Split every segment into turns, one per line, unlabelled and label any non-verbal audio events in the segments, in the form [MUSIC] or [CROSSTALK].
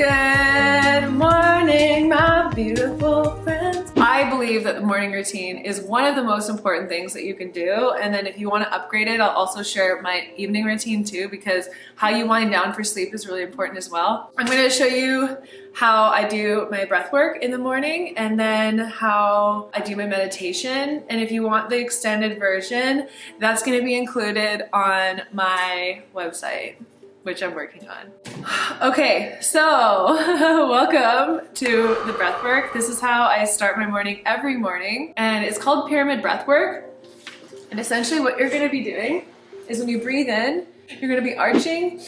Good morning, my beautiful friends. I believe that the morning routine is one of the most important things that you can do. And then if you want to upgrade it, I'll also share my evening routine too, because how you wind down for sleep is really important as well. I'm going to show you how I do my breath work in the morning and then how I do my meditation. And if you want the extended version, that's going to be included on my website which I'm working on. [SIGHS] Okay, so [LAUGHS] welcome to the breath work. This is how I start my morning every morning and it's called pyramid breath work. And essentially what you're gonna be doing is when you breathe in, you're gonna be arching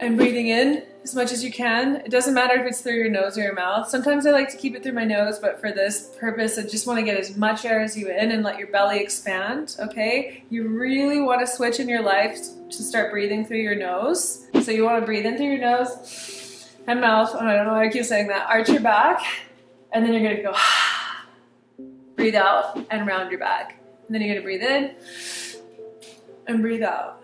and breathing in as much as you can. It doesn't matter if it's through your nose or your mouth. Sometimes I like to keep it through my nose, but for this purpose, I just wanna get as much air as you in and let your belly expand, okay? You really wanna switch in your life to start breathing through your nose. So you wanna breathe in through your nose and mouth. Oh, I don't know why I keep saying that. Arch your back, and then you're gonna go, [SIGHS] breathe out and round your back. And then you're gonna breathe in and breathe out,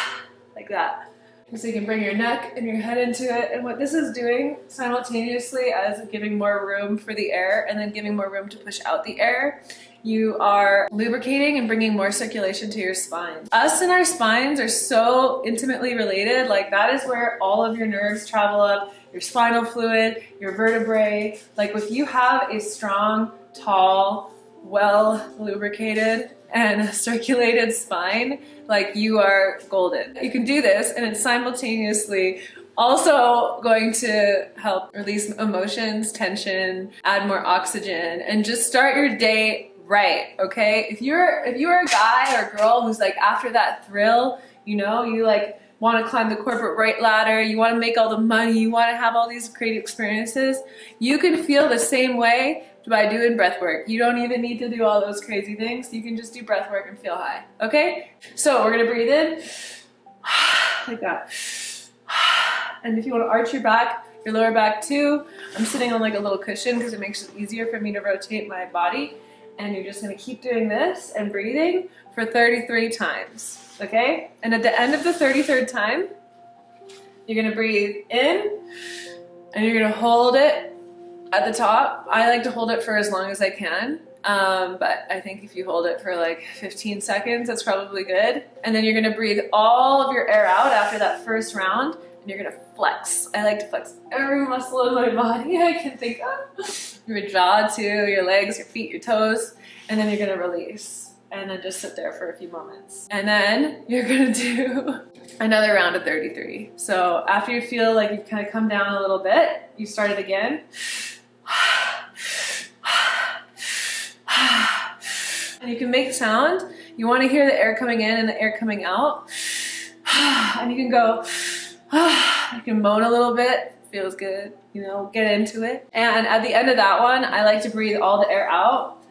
[SIGHS] like that. So you can bring your neck and your head into it. And what this is doing simultaneously as giving more room for the air and then giving more room to push out the air, you are lubricating and bringing more circulation to your spine. Us and our spines are so intimately related. Like that is where all of your nerves travel up, your spinal fluid, your vertebrae. Like if you have a strong, tall, well lubricated and [LAUGHS] circulated spine, like you are golden. You can do this and it's simultaneously also going to help release emotions, tension, add more oxygen, and just start your day right, okay? If you're if you're a guy or girl who's like after that thrill, you know, you like want to climb the corporate right ladder, you want to make all the money, you want to have all these great experiences, you can feel the same way by doing breath work. You don't even need to do all those crazy things. You can just do breath work and feel high, okay? So we're gonna breathe in, [SIGHS] like that. [SIGHS] And if you wanna arch your back, your lower back too, I'm sitting on like a little cushion because it makes it easier for me to rotate my body. And you're just gonna keep doing this and breathing for 33 times okay? And at the end of the 33rd time, you're gonna breathe in and you're gonna hold it at the top. I like to hold it for as long as I can. Um, but I think if you hold it for like 15 seconds, that's probably good. And then you're gonna breathe all of your air out after that first round and you're gonna flex. I like to flex every muscle in my body [LAUGHS] I can think of. Your jaw too, your legs, your feet, your toes, and then you're gonna release and then just sit there for a few moments. And then you're [LAUGHS] gonna do another round of 33. So after you feel like you've kind of come down a little bit, you start it again. And you can make a sound. You wanna hear the air coming in and the air coming out. And you can go, you can moan a little bit, feels good, you know, get into it. And at the end of that one, I like to breathe all the air out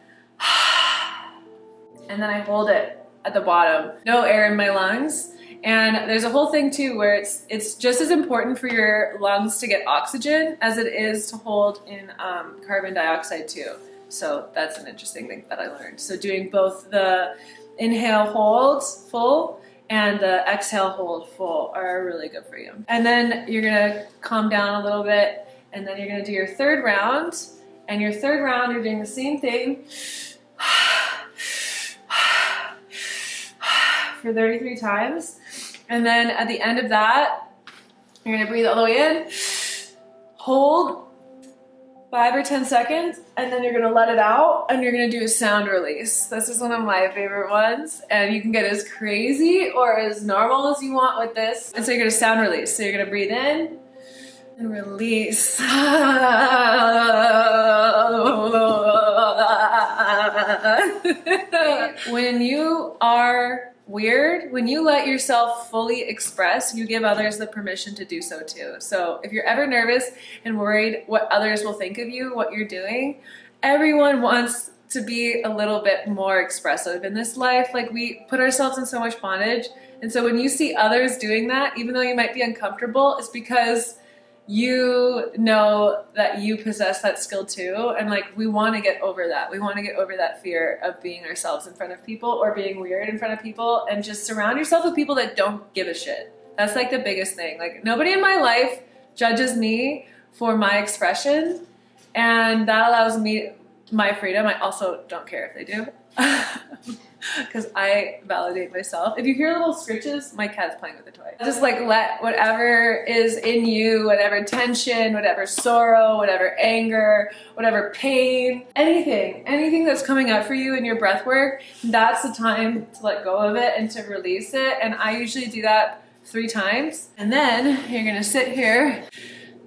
and then I hold it at the bottom. No air in my lungs. And there's a whole thing too where it's it's just as important for your lungs to get oxygen as it is to hold in um, carbon dioxide too. So that's an interesting thing that I learned. So doing both the inhale hold full and the exhale hold full are really good for you. And then you're gonna calm down a little bit and then you're gonna do your third round. And your third round, you're doing the same thing. [SIGHS] for 33 times. And then at the end of that, you're gonna breathe all the way in, hold five or 10 seconds, and then you're gonna let it out and you're gonna do a sound release. This is one of my favorite ones. And you can get as crazy or as normal as you want with this. And so you're gonna sound release. So you're gonna breathe in and release. [LAUGHS] when you are weird. When you let yourself fully express you give others the permission to do so too. So if you're ever nervous and worried what others will think of you what you're doing everyone wants to be a little bit more expressive in this life. Like we put ourselves in so much bondage. And so when you see others doing that even though you might be uncomfortable it's because you know that you possess that skill too and like we want to get over that. We want to get over that fear of being ourselves in front of people or being weird in front of people and just surround yourself with people that don't give a shit. That's like the biggest thing. Like nobody in my life judges me for my expression and that allows me my freedom. I also don't care if they do [LAUGHS] [LAUGHS] because I validate myself. If you hear little scritches, my cat's playing with a toy. Just like let whatever is in you, whatever tension, whatever sorrow, whatever anger, whatever pain, anything, anything that's coming up for you in your breath work, that's the time to let go of it and to release it. And I usually do that three times. And then you're gonna sit here.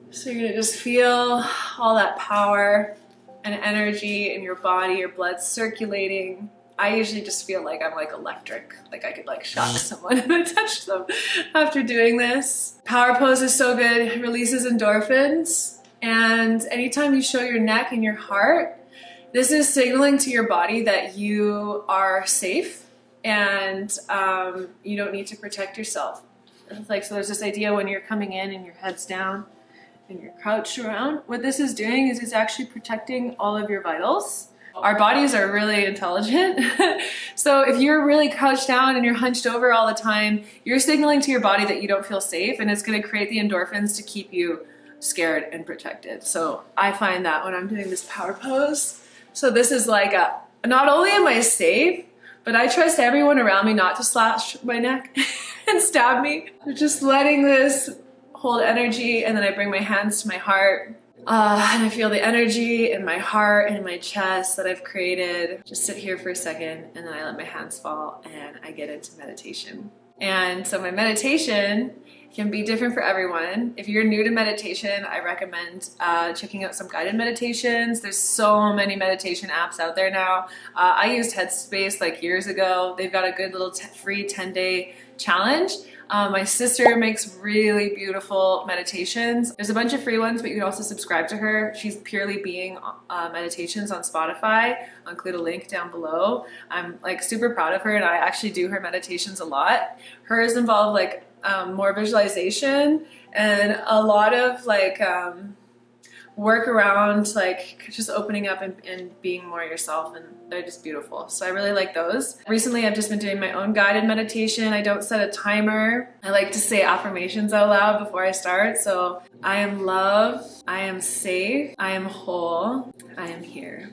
So you're gonna just feel all that power and energy in your body, your blood circulating. I usually just feel like I'm like electric, like I could like shock mm. someone [LAUGHS] if I touch them after doing this. Power pose is so good, it releases endorphins. And anytime you show your neck and your heart, this is signaling to your body that you are safe and um, you don't need to protect yourself. Like, so there's this idea when you're coming in and your head's down and you're crouched around, what this is doing is it's actually protecting all of your vitals. Our bodies are really intelligent. [LAUGHS] so if you're really crouched down and you're hunched over all the time, you're signaling to your body that you don't feel safe and it's gonna create the endorphins to keep you scared and protected. So I find that when I'm doing this power pose. So this is like a, not only am I safe, but I trust everyone around me not to slash my neck [LAUGHS] and stab me. Just letting this hold energy and then I bring my hands to my heart uh, and I feel the energy in my heart and in my chest that I've created. Just sit here for a second and then I let my hands fall and I get into meditation. And so my meditation can be different for everyone. If you're new to meditation, I recommend uh, checking out some guided meditations. There's so many meditation apps out there now. Uh, I used Headspace like years ago. They've got a good little free 10 day challenge. Um, my sister makes really beautiful meditations. There's a bunch of free ones, but you can also subscribe to her. She's Purely Being uh, Meditations on Spotify. I'll include a link down below. I'm like super proud of her and I actually do her meditations a lot. Hers involve like um, more visualization and a lot of like um, work around like just opening up and, and, being more yourself and they're just beautiful. So I really like those. Recently I've just been doing my own guided meditation. I don't set a timer. I like to say affirmations out loud before I start. So I am love, I am safe, I am whole, I am here.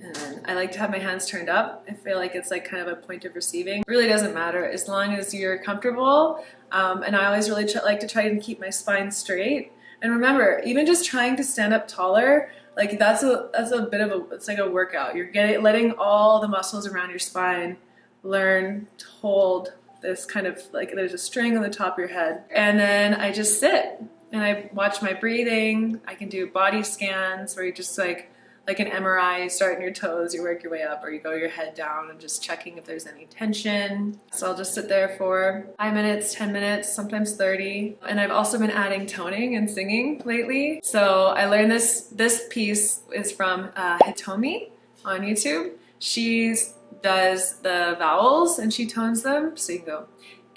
And I like to have my hands turned up. I feel like it's like kind of a point of receiving. It really doesn't matter as long as you're comfortable. Um, and I always really like to try and keep my spine straight. And remember, even just trying to stand up taller, like that's a that's a bit of a it's like a workout. You're getting letting all the muscles around your spine learn to hold this kind of like there's a string on the top of your head. And then I just sit and I watch my breathing. I can do body scans where you just like like an MRI, you start in your toes, you work your way up, or you go your head down and just checking if there's any tension. So I'll just sit there for five minutes, 10 minutes, sometimes 30. And I've also been adding toning and singing lately. So I learned this, this piece is from uh, Hitomi on YouTube. She does the vowels and she tones them. So you can go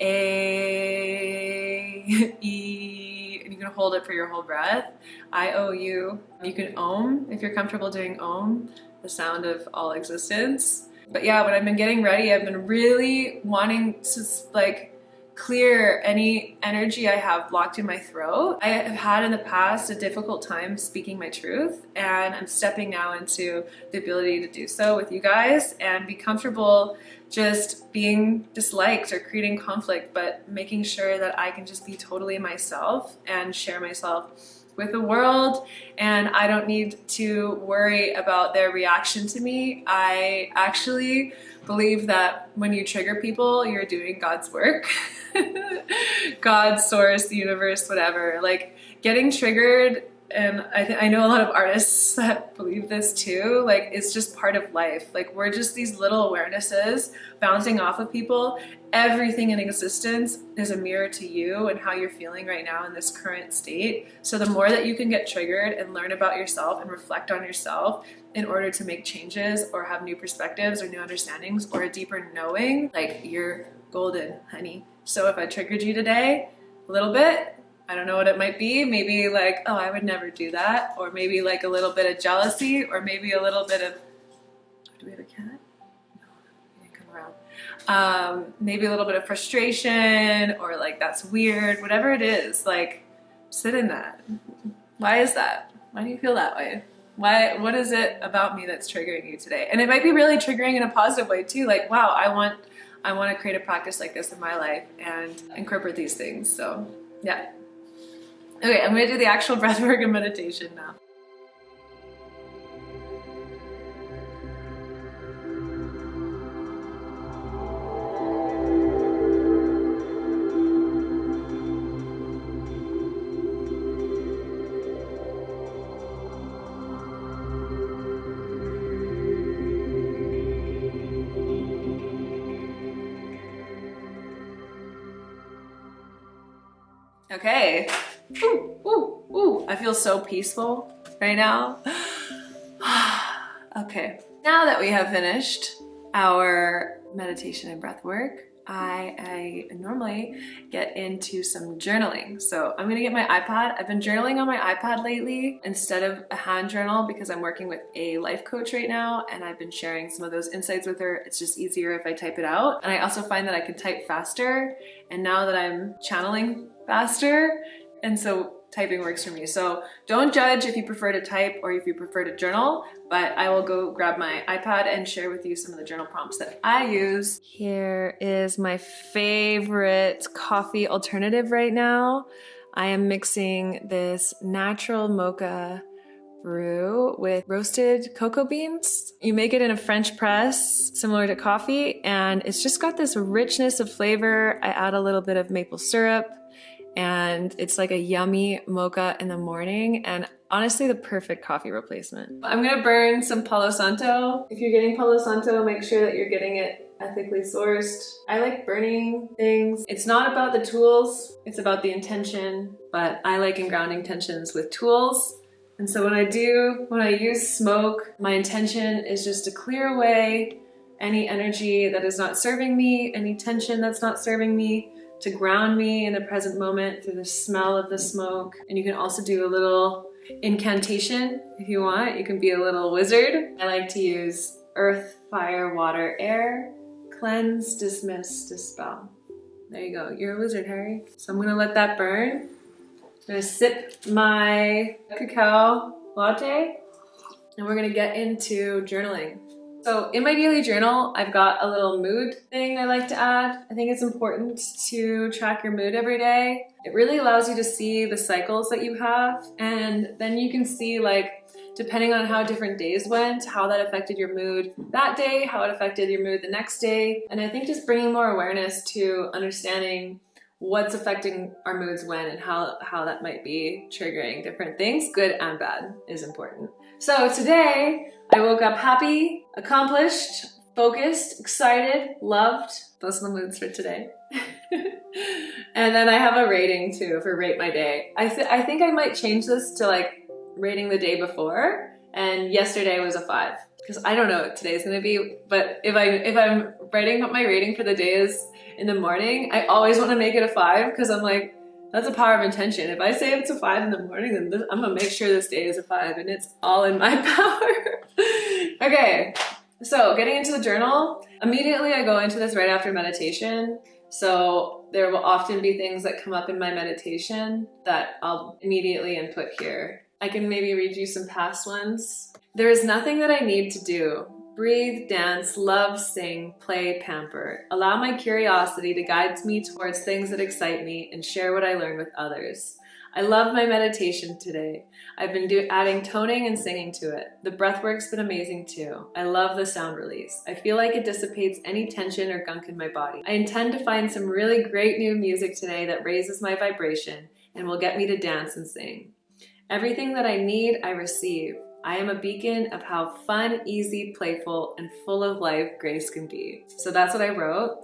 A, E, can hold it for your whole breath. I-O-U. You you can Om if you're comfortable doing Om, the sound of all existence. But yeah, when I've been getting ready, I've been really wanting to like clear any energy I have blocked in my throat. I have had in the past a difficult time speaking my truth and I'm stepping now into the ability to do so with you guys and be comfortable just being disliked or creating conflict, but making sure that I can just be totally myself and share myself with the world and I don't need to worry about their reaction to me. I actually believe that when you trigger people, you're doing God's work. [LAUGHS] God, source, the universe, whatever. Like getting triggered and I, I know a lot of artists [LAUGHS] that believe this too like it's just part of life like we're just these little awarenesses bouncing off of people everything in existence is a mirror to you and how you're feeling right now in this current state so the more that you can get triggered and learn about yourself and reflect on yourself in order to make changes or have new perspectives or new understandings or a deeper knowing like you're golden honey so if I triggered you today a little bit I don't know what it might be. Maybe like, oh, I would never do that. Or maybe like a little bit of jealousy or maybe a little bit of, Um, maybe a little bit of frustration or like, that's weird, whatever it is, like sit in that. Why is that? Why do you feel that way? Why, what is it about me that's triggering you today? And it might be really triggering in a positive way too. Like, wow, I want, I want to create a practice like this in my life and incorporate these things. So yeah. Okay, I'm gonna do the actual [LAUGHS] breath work and meditation now. Okay. Ooh, ooh, ooh. I feel so peaceful right now. [SIGHS] okay. Now that we have finished our meditation and breath work, I, I, normally get into some journaling. So I'm gonna get my iPad. I've been journaling on my iPad lately instead of a hand journal because I'm working with a life coach right now and I've been sharing some of those insights with her. It's just easier if I type it out. And I also find that I can type faster. And now that I'm channeling faster. And so typing works for me. So don't judge if you prefer to type or if you prefer to journal, but I will go grab my iPad and share with you some of the journal prompts that I use. Here is my favorite coffee alternative right now. I am mixing this natural mocha brew with roasted cocoa beans. You make it in a French press, similar to coffee, and it's just got this richness of flavor. I add a little bit of maple syrup, and it's like a yummy mocha in the morning and honestly the perfect coffee replacement. I'm gonna burn some Palo Santo. If you're getting Palo Santo, make sure that you're getting it ethically sourced. I like burning things. It's not about the tools, it's about the intention, but I like grounding tensions with tools. And so when I do, when I use smoke, my intention is just to clear away any energy that is not serving me, any tension that's not serving me, to ground me in the present moment through the smell of the smoke. And you can also do a little incantation if you want. You can be a little wizard. I like to use earth, fire, water, air, cleanse, dismiss, dispel. There you go. You're a wizard, Harry. So I'm gonna let that burn. I'm gonna sip my cacao latte and we're gonna get into journaling. So in my daily journal, I've got a little mood thing I like to add. I think it's important to track your mood every day. It really allows you to see the cycles that you have and then you can see like depending on how different days went, how that affected your mood that day, how it affected your mood the next day. And I think just bringing more awareness to understanding what's affecting our moods when and how, how that might be triggering different things, good and bad, is important. So today, I woke up happy, accomplished, focused, excited, loved. Those are the moods for today. [LAUGHS] and then I have a rating too for rate my day. I, th I think I might change this to like rating the day before and yesterday was a five because I don't know what today's gonna be but if I if I'm writing what my rating for the day is in the morning I always want to make it a five because I'm like that's a power of intention. If I say it's a five in the morning, then this, I'm gonna make sure this day is a five and it's all in my [LAUGHS] power. okay, so getting into the journal, immediately I go into this right after meditation. So there will often be things that come up in my meditation that I'll immediately input here. I can maybe read you some past ones. There is nothing that I need to do. Breathe, dance, love, sing, play, pamper. Allow my curiosity to guide me towards things that excite me and share what I learn with others. I love my meditation today. I've been do adding toning and singing to it. The breathwork's been amazing too. I love the sound release. I feel like it dissipates any tension or gunk in my body. I intend to find some really great new music today that raises my vibration and will get me to dance and sing. Everything that I need, I receive. I am a beacon of how fun, easy, playful, and full of life grace can be. So that's what I wrote.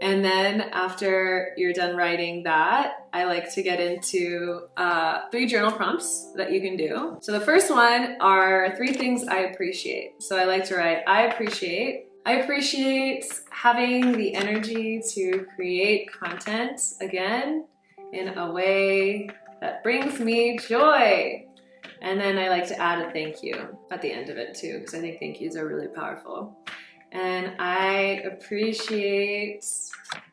And then after you're done writing that, I like to get into uh, three journal prompts that you can do. So the first one are three things I appreciate. So I like to write, I appreciate. I appreciate having the energy to create content again in a way that brings me joy. And then I like to add a thank you at the end of it too, because I think thank yous are really powerful. And I appreciate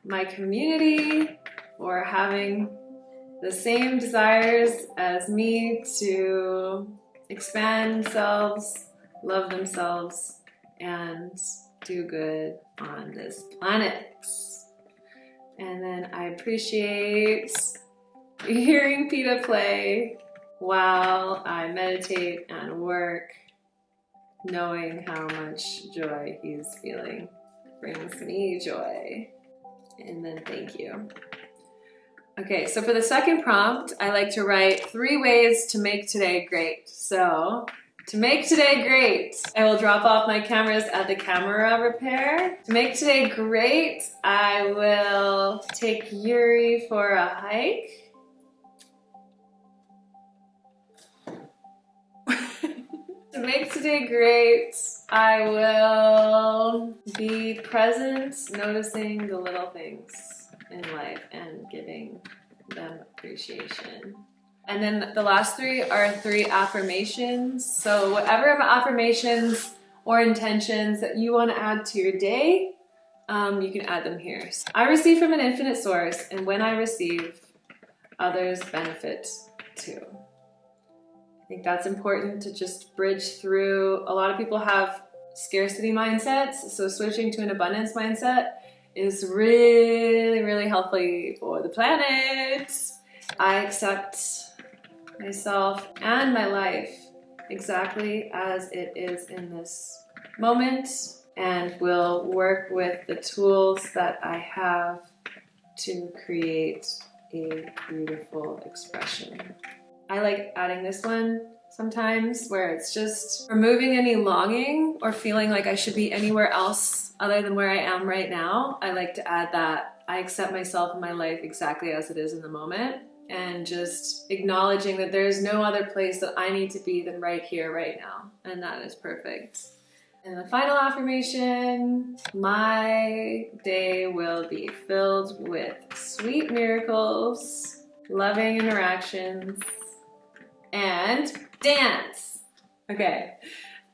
my community for having the same desires as me to expand themselves, love themselves, and do good on this planet. And then I appreciate [LAUGHS] hearing Peta play while I meditate and work, knowing how much joy he's feeling brings me joy. And then thank you. Okay, so for the second prompt, I like to write three ways to make today great. So to make today great, I will drop off my cameras at the camera repair. To make today great, I will take Yuri for a hike. To make today great, I will be present, noticing the little things in life and giving them appreciation. And then the last three are three affirmations. So whatever affirmations or intentions that you want to add to your day, um, you can add them here. So I receive from an infinite source, and when I receive, others benefit too. I think that's important to just bridge through. A lot of people have scarcity mindsets, so switching to an abundance mindset is really, really healthy for the planet. I accept myself and my life exactly as it is in this moment and will work with the tools that I have to create a beautiful expression. I like adding this one sometimes where it's just removing any longing or feeling like I should be anywhere else other than where I am right now. I like to add that I accept myself and my life exactly as it is in the moment and just acknowledging that there's no other place that I need to be than right here, right now. And that is perfect. And the final affirmation, my day will be filled with sweet miracles, loving interactions, and dance. Okay.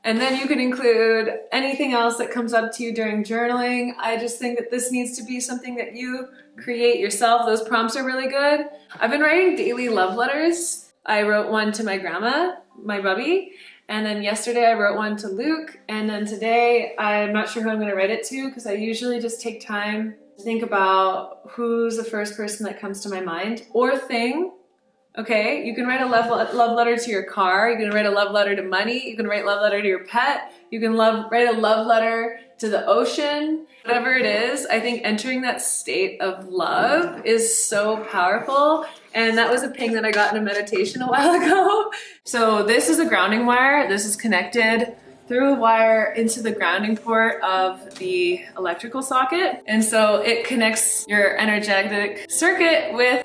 And then you can include anything else that comes up to you during journaling. I just think that this needs to be something that you create yourself. Those prompts are really good. I've been writing daily love letters. I wrote one to my grandma, my bubby, and then yesterday I wrote one to Luke, and then today I'm not sure who I'm gonna write it to because I usually just take time to think about who's the first person that comes to my mind or thing Okay, you can write a love, love letter to your car, you can write a love letter to money, you can write a love letter to your pet, you can love, write a love letter to the ocean, whatever it is, I think entering that state of love is so powerful. And that was a ping that I got in a meditation a [LAUGHS] while ago. So this is a grounding wire. This is connected through a wire into the grounding port of the electrical socket. And so it connects your energetic circuit with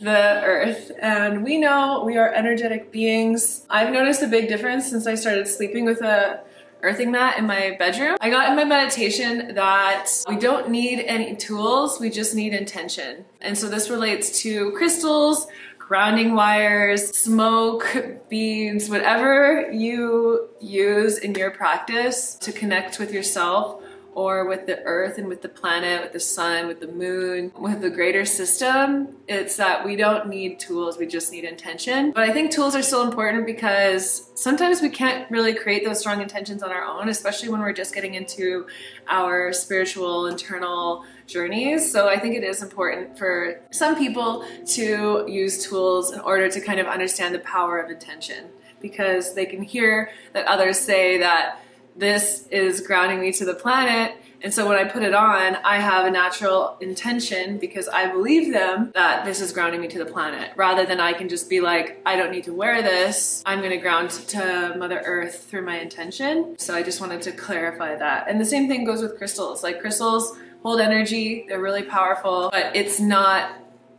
the earth and we know we are energetic beings. I've noticed a big difference since I started sleeping with a earthing mat in my bedroom. I got in my meditation that we don't need any tools, we just need intention. And so this relates to crystals, grounding wires, smoke, beads, whatever you use in your practice to connect with yourself or with the earth and with the planet, with the sun, with the moon, with the greater system, it's that we don't need tools, we just need intention. But I think tools are still important because sometimes we can't really create those strong intentions on our own, especially when we're just getting into our spiritual internal journeys. So I think it is important for some people to use tools in order to kind of understand the power of intention because they can hear that others say that this is grounding me to the planet. And so when I put it on, I have a natural intention because I believe them that this is grounding me to the planet rather than I can just be like, I don't need to wear this. I'm going to ground to Mother Earth through my intention. So I just wanted to clarify that. And the same thing goes with crystals. Like crystals hold energy, they're really powerful, but it's not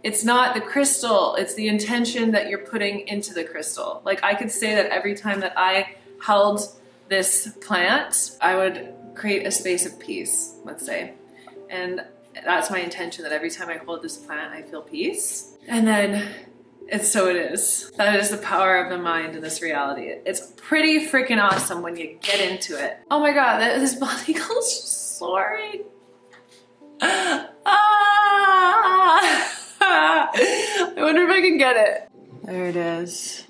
it's not the crystal, it's the intention that you're putting into the crystal. Like I could say that every time that I held this plant, I would create a space of peace, let's say. And that's my intention that every time I hold this plant, I feel peace. And then it's so it is. That is the power of the mind in this reality. It's pretty freaking awesome when you get into it. Oh my God, this [LAUGHS] body goes soaring. Ah! [LAUGHS] I wonder if I can get it. There it is.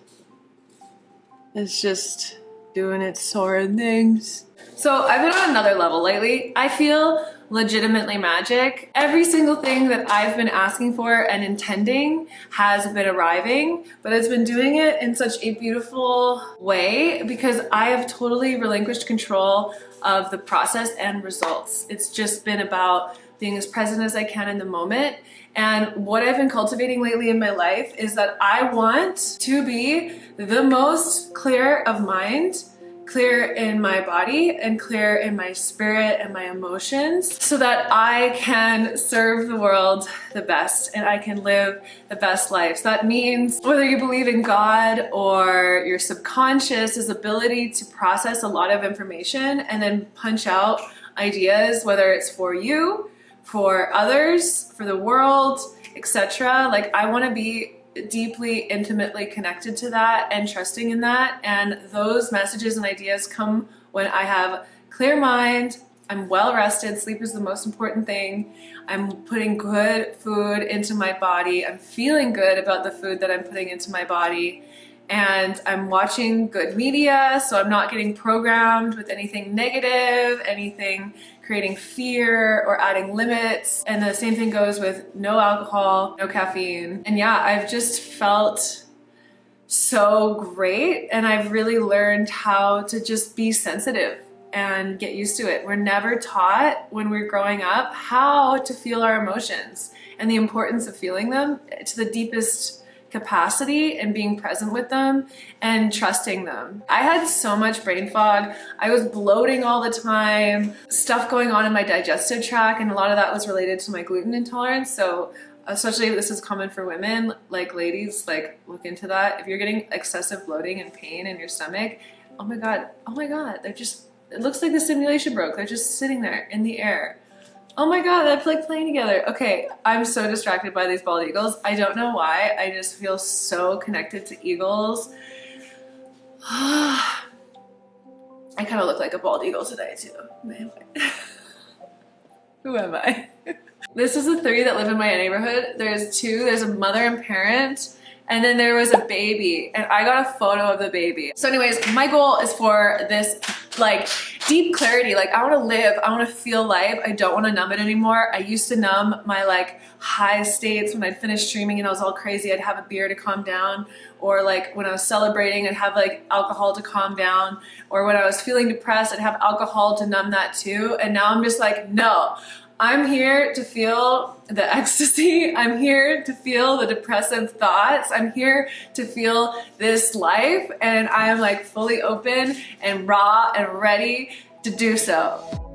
It's just doing its soaring things. So I've been on another level lately. I feel legitimately magic. Every single thing that I've been asking for and intending has been arriving, but it's been doing it in such a beautiful way because I have totally relinquished control of the process and results. It's just been about being as present as I can in the moment. And what I've been cultivating lately in my life is that I want to be the most clear of mind clear in my body and clear in my spirit and my emotions so that I can serve the world the best and I can live the best life. So that means whether you believe in God or your subconscious is ability to process a lot of information and then punch out ideas, whether it's for you, for others, for the world, etc. Like I want to be deeply, intimately connected to that and trusting in that. And those messages and ideas come when I have clear mind, I'm well rested, sleep is the most important thing. I'm putting good food into my body. I'm feeling good about the food that I'm putting into my body. And I'm watching good media, so I'm not getting programmed with anything negative, anything creating fear or adding limits. And the same thing goes with no alcohol, no caffeine. And yeah, I've just felt so great. And I've really learned how to just be sensitive and get used to it. We're never taught when we're growing up how to feel our emotions and the importance of feeling them to the deepest capacity and being present with them and trusting them. I had so much brain fog. I was bloating all the time, stuff going on in my digestive tract, and a lot of that was related to my gluten intolerance. So especially if this is common for women, like ladies, like look into that. If you're getting excessive bloating and pain in your stomach, oh my God, oh my God, they're just, it looks like the simulation broke. They're just sitting there in the air. Oh my god, that's like playing together. Okay, I'm so distracted by these bald eagles. I don't know why. I just feel so connected to eagles. [SIGHS] I kind of look like a bald eagle today too. Who am I? [LAUGHS] [LAUGHS] this is the three that live in my neighborhood. There's two, there's a mother and parent, and then there was a baby, and I got a photo of the baby. So anyways, my goal is for this like deep clarity. Like I want to live, I want to feel life. I don't want to numb it anymore. I used to numb my like high states when I'd finish streaming and I was all crazy. I'd have a beer to calm down or like when I was celebrating, I'd have like alcohol to calm down or when I was feeling depressed, I'd have alcohol to numb that too. And now I'm just like, no, I'm here to feel the [LAUGHS] ecstasy. I'm here to feel the depressive thoughts. I'm here to feel this life and I am like fully open and raw and ready to do so.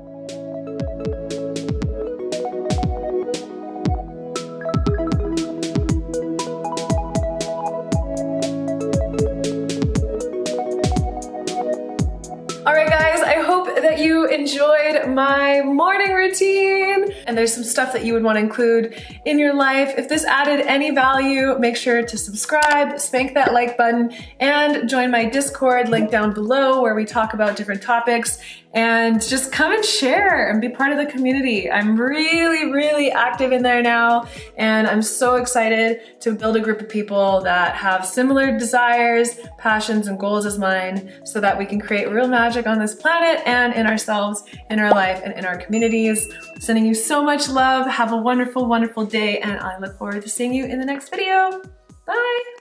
You enjoyed my morning routine and there's some stuff that you would want to include in your life. If this added any value, make sure to subscribe, spank that like button, and join my Discord link down below where we talk about different topics and just come and share and be part of the community. I'm really, really active in there now, and I'm so excited to build a group of people that have similar desires, passions, and goals as mine so that we can create real magic on this planet and in ourselves, in our life, and in our communities. Sending you so much love. Have a wonderful, wonderful day, and I look forward to seeing you in the next video. Bye!